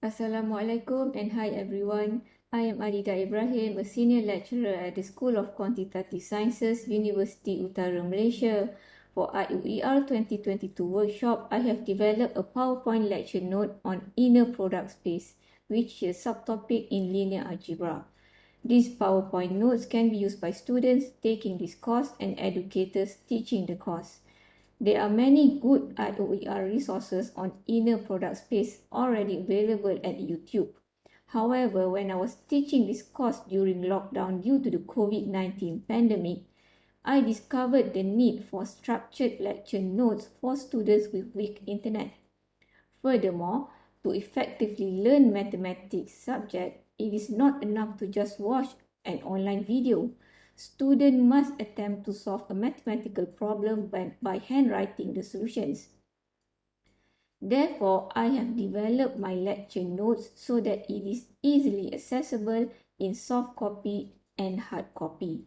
Assalamualaikum and hi everyone. I am Adida Ibrahim, a senior lecturer at the School of Quantitative Sciences, University Utara Malaysia. For IOER 2022 workshop, I have developed a PowerPoint lecture note on inner product space, which is a subtopic in linear algebra. These PowerPoint notes can be used by students taking this course and educators teaching the course. There are many good IOER resources on inner product space already available at YouTube. However, when I was teaching this course during lockdown due to the COVID-19 pandemic, I discovered the need for structured lecture notes for students with weak internet. Furthermore, to effectively learn mathematics subject, it is not enough to just watch an online video student must attempt to solve a mathematical problem by, by handwriting the solutions. Therefore, I have developed my lecture notes so that it is easily accessible in soft copy and hard copy.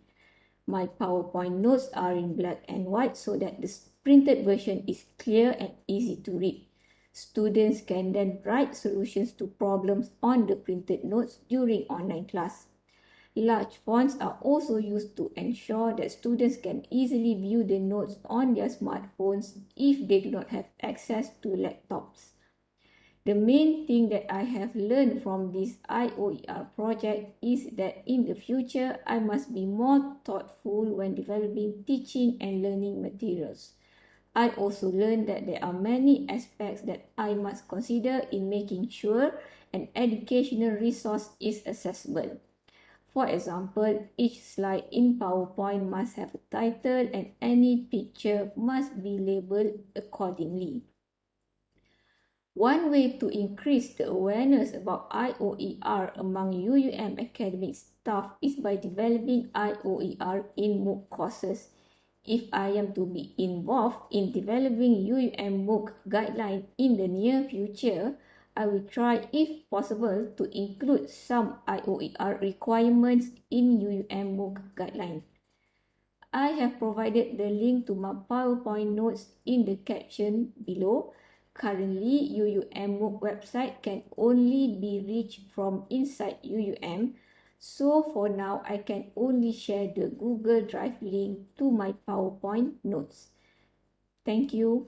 My PowerPoint notes are in black and white so that the printed version is clear and easy to read. Students can then write solutions to problems on the printed notes during online class. Large fonts are also used to ensure that students can easily view the notes on their smartphones if they do not have access to laptops. The main thing that I have learned from this IOER project is that in the future, I must be more thoughtful when developing teaching and learning materials. I also learned that there are many aspects that I must consider in making sure an educational resource is accessible. For example, each slide in PowerPoint must have a title and any picture must be labeled accordingly. One way to increase the awareness about IOER among UUM academic staff is by developing IOER in MOOC courses. If I am to be involved in developing UUM MOOC guideline in the near future, I will try if possible to include some IOER requirements in UUM MOOC guideline. I have provided the link to my PowerPoint notes in the caption below. Currently, UUM MOOC website can only be reached from inside UUM. So for now, I can only share the Google Drive link to my PowerPoint notes. Thank you.